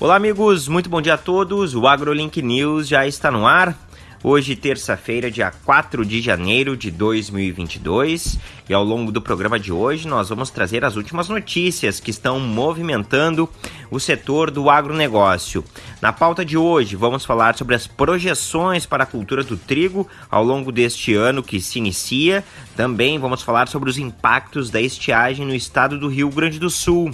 Olá, amigos, muito bom dia a todos. O AgroLink News já está no ar. Hoje, terça-feira, dia 4 de janeiro de 2022, e ao longo do programa de hoje nós vamos trazer as últimas notícias que estão movimentando o setor do agronegócio. Na pauta de hoje, vamos falar sobre as projeções para a cultura do trigo ao longo deste ano que se inicia. Também vamos falar sobre os impactos da estiagem no estado do Rio Grande do Sul.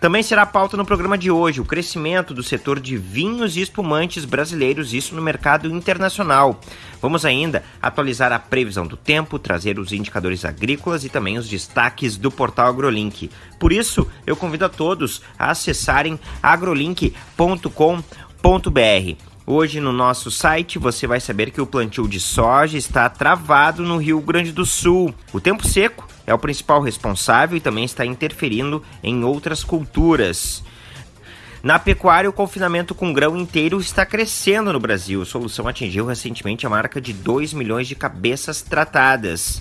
Também será pauta no programa de hoje o crescimento do setor de vinhos e espumantes brasileiros, isso no mercado internacional. Vamos ainda atualizar a previsão do tempo, trazer os indicadores agrícolas e também os destaques do portal AgroLink. Por isso, eu convido a todos a acessarem agrolink.com.br. Hoje no nosso site você vai saber que o plantio de soja está travado no Rio Grande do Sul. O tempo seco é o principal responsável e também está interferindo em outras culturas. Na pecuária, o confinamento com grão inteiro está crescendo no Brasil. A solução atingiu recentemente a marca de 2 milhões de cabeças tratadas.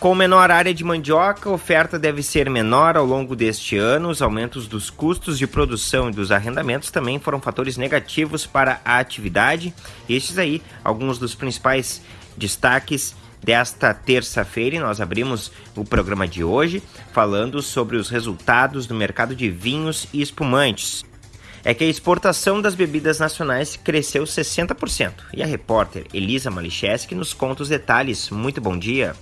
Com menor área de mandioca, a oferta deve ser menor ao longo deste ano. Os aumentos dos custos de produção e dos arrendamentos também foram fatores negativos para a atividade. Estes aí, alguns dos principais destaques desta terça-feira e nós abrimos o programa de hoje falando sobre os resultados do mercado de vinhos e espumantes. É que a exportação das bebidas nacionais cresceu 60%. E a repórter Elisa Malicheski nos conta os detalhes. Muito bom dia.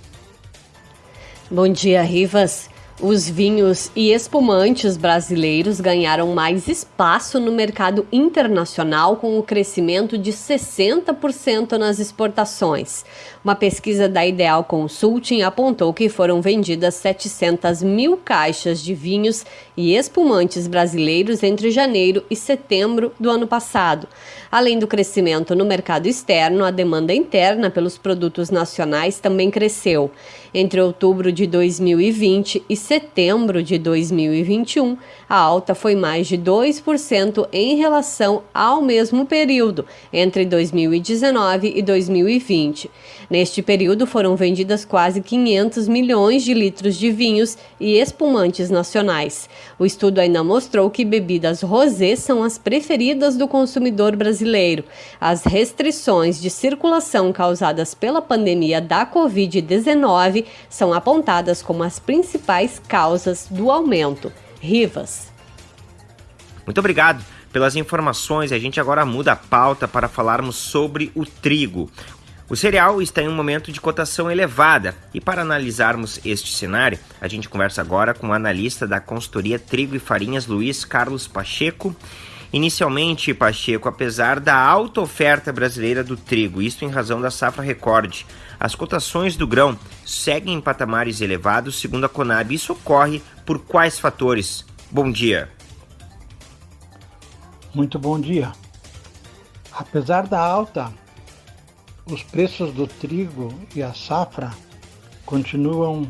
Bom dia, Rivas. Os vinhos e espumantes brasileiros ganharam mais espaço no mercado internacional com o crescimento de 60% nas exportações. Uma pesquisa da Ideal Consulting apontou que foram vendidas 700 mil caixas de vinhos e espumantes brasileiros entre janeiro e setembro do ano passado. Além do crescimento no mercado externo, a demanda interna pelos produtos nacionais também cresceu. Entre outubro de 2020 e setembro de 2021, a alta foi mais de 2% em relação ao mesmo período, entre 2019 e 2020. Neste período foram vendidas quase 500 milhões de litros de vinhos e espumantes nacionais. O estudo ainda mostrou que bebidas rosé são as preferidas do consumidor brasileiro. As restrições de circulação causadas pela pandemia da Covid-19 são apontadas como as principais causas do aumento. Rivas. Muito obrigado pelas informações. A gente agora muda a pauta para falarmos sobre o trigo. O cereal está em um momento de cotação elevada e para analisarmos este cenário, a gente conversa agora com o analista da consultoria Trigo e Farinhas, Luiz Carlos Pacheco. Inicialmente, Pacheco, apesar da alta oferta brasileira do trigo, isto em razão da safra recorde, as cotações do grão seguem em patamares elevados, segundo a Conab. Isso ocorre por quais fatores? Bom dia. Muito bom dia. Apesar da alta os preços do trigo e a safra continuam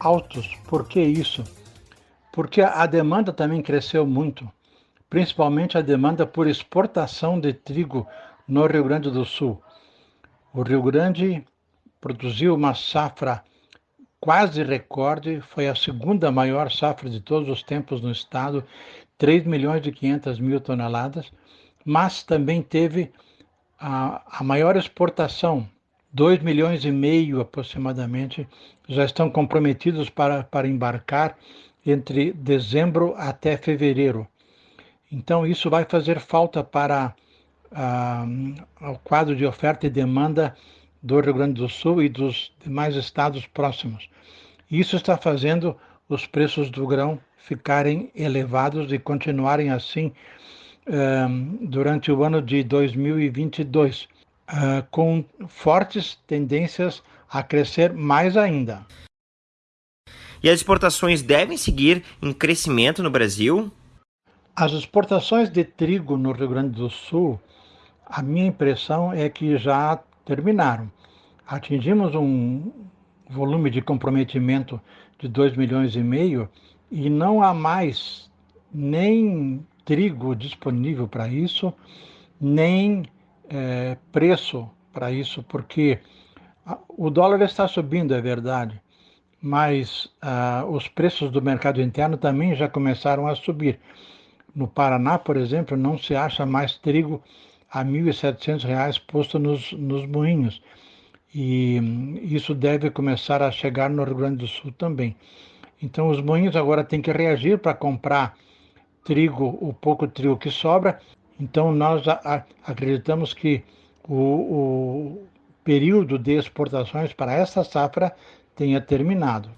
altos. Por que isso? Porque a demanda também cresceu muito, principalmente a demanda por exportação de trigo no Rio Grande do Sul. O Rio Grande produziu uma safra quase recorde, foi a segunda maior safra de todos os tempos no estado, 3 milhões e 500 mil toneladas, mas também teve a, a maior exportação, 2 milhões e meio aproximadamente, já estão comprometidos para, para embarcar entre dezembro até fevereiro. Então, isso vai fazer falta para uh, o quadro de oferta e demanda do Rio Grande do Sul e dos demais estados próximos. Isso está fazendo os preços do grão ficarem elevados e continuarem assim durante o ano de 2022, uh, com fortes tendências a crescer mais ainda. E as exportações devem seguir em crescimento no Brasil? As exportações de trigo no Rio Grande do Sul, a minha impressão é que já terminaram. Atingimos um volume de comprometimento de 2 milhões e meio e não há mais nem trigo disponível para isso, nem é, preço para isso, porque o dólar está subindo, é verdade, mas ah, os preços do mercado interno também já começaram a subir. No Paraná, por exemplo, não se acha mais trigo a R$ 1.700 posto nos, nos moinhos. E isso deve começar a chegar no Rio Grande do Sul também. Então, os moinhos agora têm que reagir para comprar trigo, o pouco trigo que sobra. Então, nós acreditamos que o, o período de exportações para essa safra tenha terminado.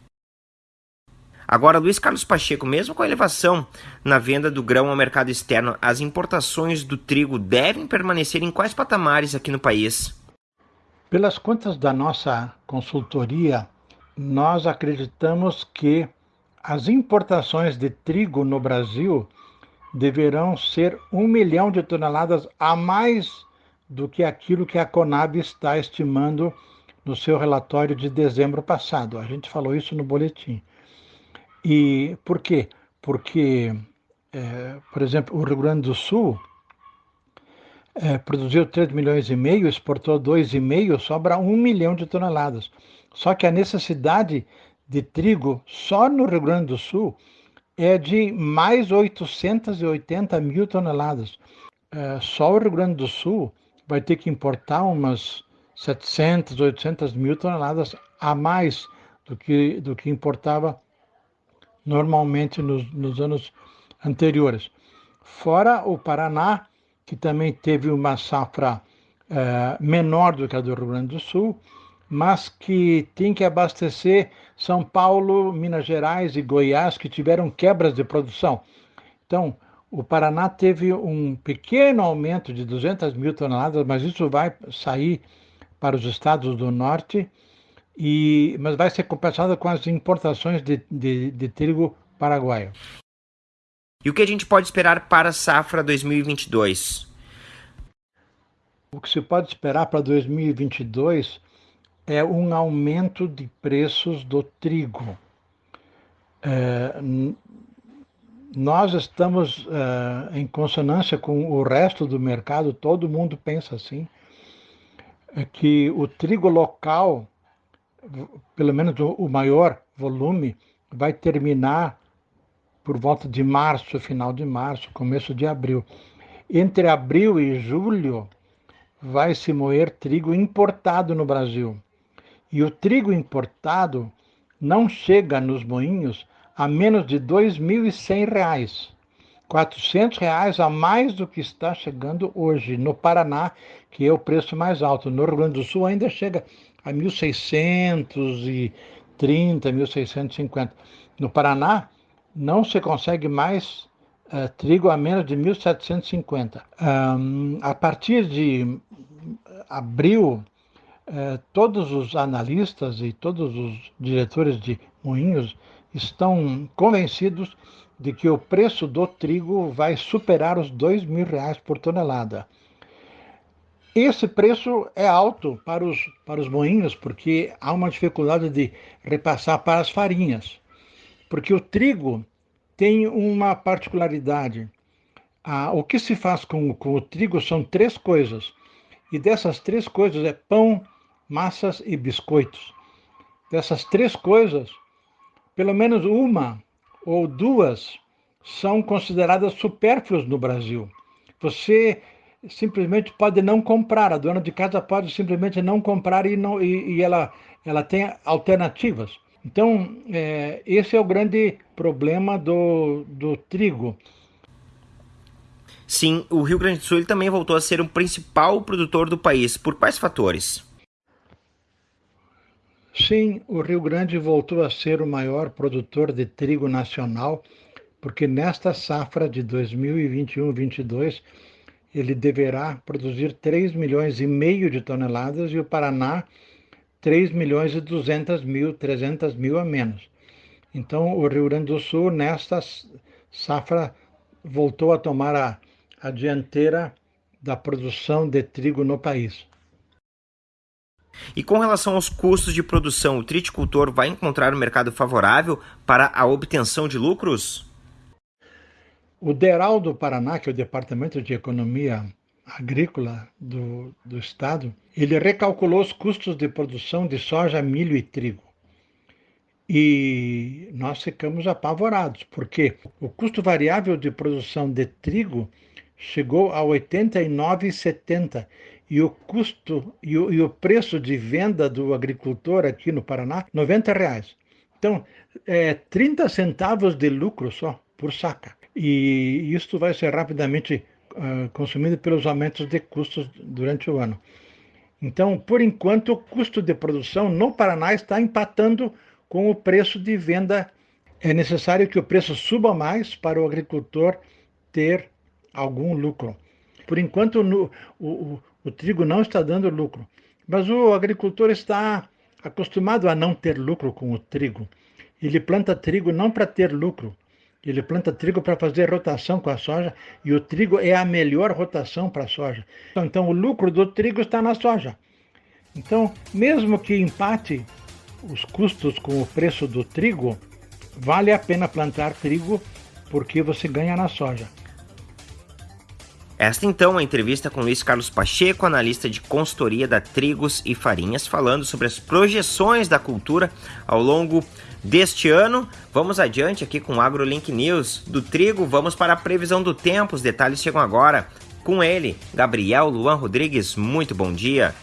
Agora, Luiz Carlos Pacheco, mesmo com a elevação na venda do grão ao mercado externo, as importações do trigo devem permanecer em quais patamares aqui no país? Pelas contas da nossa consultoria, nós acreditamos que as importações de trigo no Brasil deverão ser um milhão de toneladas a mais do que aquilo que a Conab está estimando no seu relatório de dezembro passado. A gente falou isso no boletim. E por quê? Porque, é, por exemplo, o Rio Grande do Sul é, produziu 3 milhões e meio, exportou 2,5, sobra 1 milhão de toneladas. Só que a necessidade de trigo só no Rio Grande do Sul é de mais 880 mil toneladas. É, só o Rio Grande do Sul vai ter que importar umas 700, 800 mil toneladas a mais do que, do que importava normalmente nos, nos anos anteriores. Fora o Paraná, que também teve uma safra é, menor do que a do Rio Grande do Sul, mas que tem que abastecer São Paulo, Minas Gerais e Goiás, que tiveram quebras de produção. Então, o Paraná teve um pequeno aumento de 200 mil toneladas, mas isso vai sair para os estados do norte, e, mas vai ser compensado com as importações de, de, de trigo paraguaio. E o que a gente pode esperar para a safra 2022? O que se pode esperar para 2022 é um aumento de preços do trigo. É, nós estamos é, em consonância com o resto do mercado, todo mundo pensa assim, é que o trigo local, pelo menos o maior volume, vai terminar por volta de março, final de março, começo de abril. Entre abril e julho, vai se moer trigo importado no Brasil. E o trigo importado não chega nos moinhos a menos de R$ 2.100. 400 reais a mais do que está chegando hoje no Paraná, que é o preço mais alto. No Rio Grande do Sul ainda chega a 1.630, 1.650. No Paraná não se consegue mais uh, trigo a menos de 1.750. Um, a partir de abril, eh, todos os analistas e todos os diretores de moinhos estão convencidos de que o preço do trigo vai superar os dois mil reais por tonelada. Esse preço é alto para os, para os moinhos, porque há uma dificuldade de repassar para as farinhas. Porque o trigo tem uma particularidade. Ah, o que se faz com, com o trigo são três coisas. E dessas três coisas é pão, massas e biscoitos. Dessas três coisas, pelo menos uma ou duas são consideradas supérfluas no Brasil. Você simplesmente pode não comprar, a dona de casa pode simplesmente não comprar e, não, e, e ela, ela tem alternativas. Então, é, esse é o grande problema do, do trigo. Sim, o Rio Grande do Sul também voltou a ser o principal produtor do país. Por quais fatores? Sim, o Rio Grande voltou a ser o maior produtor de trigo nacional, porque nesta safra de 2021-22 ele deverá produzir 3 milhões e meio de toneladas e o Paraná 3 milhões e 200 mil, 300 mil a menos. Então o Rio Grande do Sul nesta safra voltou a tomar a, a dianteira da produção de trigo no país. E com relação aos custos de produção, o triticultor vai encontrar um mercado favorável para a obtenção de lucros? O DERAL do Paraná, que é o Departamento de Economia Agrícola do, do Estado, ele recalculou os custos de produção de soja, milho e trigo. E nós ficamos apavorados, porque o custo variável de produção de trigo chegou a 89,70 e o custo e o, e o, preço de venda do agricultor aqui no Paraná, 90 reais. Então, é 30 centavos de lucro só por saca. E isso vai ser rapidamente uh, consumido pelos aumentos de custos durante o ano. Então, por enquanto, o custo de produção no Paraná está empatando com o preço de venda. É necessário que o preço suba mais para o agricultor ter algum lucro. Por enquanto, no, o, o, o trigo não está dando lucro, mas o agricultor está acostumado a não ter lucro com o trigo. Ele planta trigo não para ter lucro, ele planta trigo para fazer rotação com a soja e o trigo é a melhor rotação para a soja. Então, o lucro do trigo está na soja. Então, mesmo que empate os custos com o preço do trigo, vale a pena plantar trigo porque você ganha na soja. Esta então é a entrevista com Luiz Carlos Pacheco, analista de consultoria da Trigos e Farinhas, falando sobre as projeções da cultura ao longo deste ano. Vamos adiante aqui com o AgroLink News. Do trigo, vamos para a previsão do tempo. Os detalhes chegam agora com ele, Gabriel Luan Rodrigues. Muito bom dia.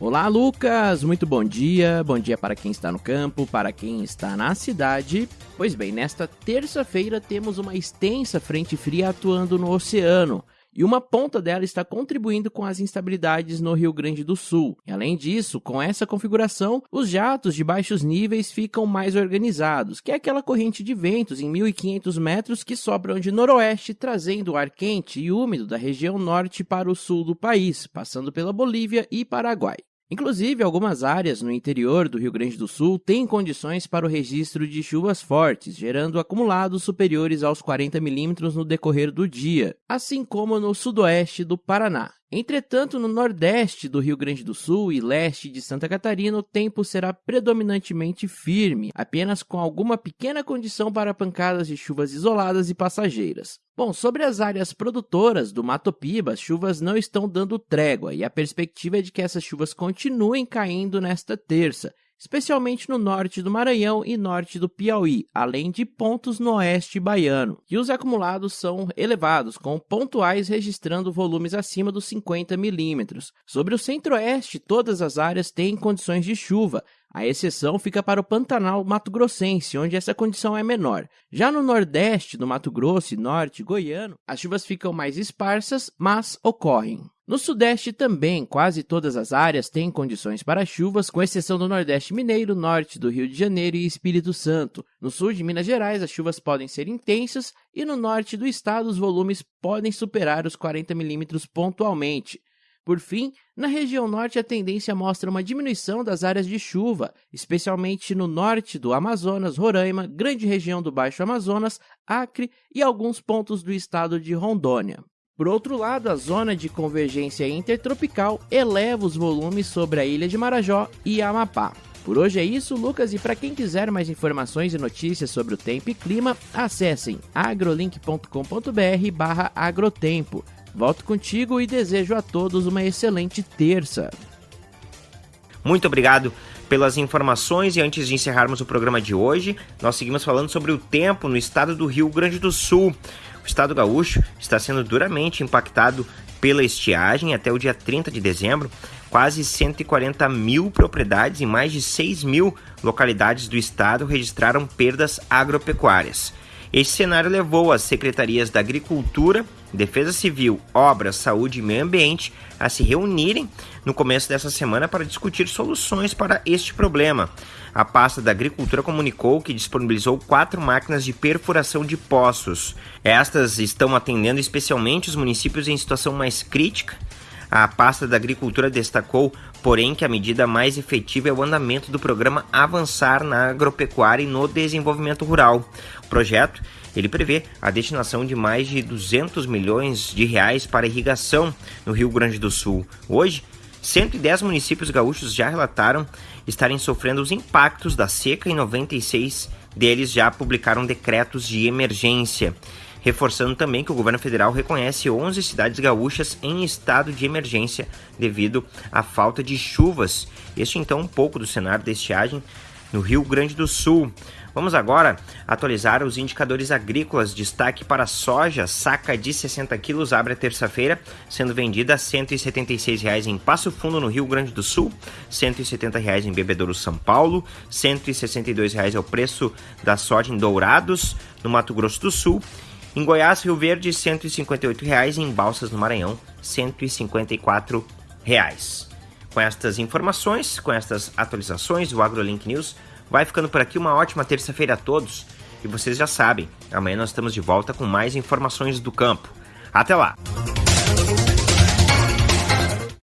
Olá, Lucas! Muito bom dia. Bom dia para quem está no campo, para quem está na cidade. Pois bem, nesta terça-feira temos uma extensa frente fria atuando no oceano. E uma ponta dela está contribuindo com as instabilidades no Rio Grande do Sul. E além disso, com essa configuração, os jatos de baixos níveis ficam mais organizados, que é aquela corrente de ventos em 1500 metros que sopram de noroeste, trazendo o ar quente e úmido da região norte para o sul do país, passando pela Bolívia e Paraguai. Inclusive, algumas áreas no interior do Rio Grande do Sul têm condições para o registro de chuvas fortes, gerando acumulados superiores aos 40 milímetros no decorrer do dia, assim como no sudoeste do Paraná. Entretanto, no nordeste do Rio Grande do Sul e leste de Santa Catarina, o tempo será predominantemente firme, apenas com alguma pequena condição para pancadas de chuvas isoladas e passageiras. Bom, sobre as áreas produtoras do Mato Piba, as chuvas não estão dando trégua e a perspectiva é de que essas chuvas continuem caindo nesta terça, especialmente no norte do Maranhão e norte do Piauí, além de pontos no oeste baiano. E os acumulados são elevados, com pontuais registrando volumes acima dos 50 milímetros. Sobre o centro-oeste, todas as áreas têm condições de chuva, a exceção fica para o Pantanal Mato Grossense, onde essa condição é menor. Já no nordeste do Mato Grosso e norte goiano, as chuvas ficam mais esparsas, mas ocorrem. No Sudeste também, quase todas as áreas têm condições para chuvas, com exceção do Nordeste Mineiro, Norte do Rio de Janeiro e Espírito Santo. No sul de Minas Gerais, as chuvas podem ser intensas e no norte do estado os volumes podem superar os 40 milímetros pontualmente. Por fim, na região norte a tendência mostra uma diminuição das áreas de chuva, especialmente no norte do Amazonas, Roraima, grande região do Baixo Amazonas, Acre e alguns pontos do estado de Rondônia. Por outro lado, a zona de convergência intertropical eleva os volumes sobre a ilha de Marajó e Amapá. Por hoje é isso, Lucas, e para quem quiser mais informações e notícias sobre o tempo e clima, acessem agrolink.com.br/agrotempo. Volto contigo e desejo a todos uma excelente terça. Muito obrigado pelas informações e antes de encerrarmos o programa de hoje, nós seguimos falando sobre o tempo no estado do Rio Grande do Sul. O estado gaúcho está sendo duramente impactado pela estiagem até o dia 30 de dezembro. Quase 140 mil propriedades em mais de 6 mil localidades do estado registraram perdas agropecuárias. Este cenário levou as secretarias da Agricultura, Defesa Civil, Obras, Saúde e Meio Ambiente a se reunirem no começo dessa semana para discutir soluções para este problema. A pasta da Agricultura comunicou que disponibilizou quatro máquinas de perfuração de poços. Estas estão atendendo especialmente os municípios em situação mais crítica. A pasta da Agricultura destacou, porém, que a medida mais efetiva é o andamento do programa Avançar na Agropecuária e no Desenvolvimento Rural. O projeto ele prevê a destinação de mais de 200 milhões de reais para irrigação no Rio Grande do Sul. Hoje, 110 municípios gaúchos já relataram estarem sofrendo os impactos da seca e 96 deles já publicaram decretos de emergência reforçando também que o governo federal reconhece 11 cidades gaúchas em estado de emergência devido à falta de chuvas. Este então um pouco do cenário da estiagem no Rio Grande do Sul. Vamos agora atualizar os indicadores agrícolas. Destaque para soja, saca de 60 quilos, abre a terça-feira, sendo vendida a R$ 176,00 em Passo Fundo, no Rio Grande do Sul, R$ 170,00 em Bebedouro, São Paulo, R$ 162,00 é o preço da soja em Dourados, no Mato Grosso do Sul. Em Goiás, Rio Verde, R$ 158,00. Em Balsas, no Maranhão, R$ 154,00. Com estas informações, com estas atualizações, o AgroLink News vai ficando por aqui. Uma ótima terça-feira a todos. E vocês já sabem, amanhã nós estamos de volta com mais informações do campo. Até lá!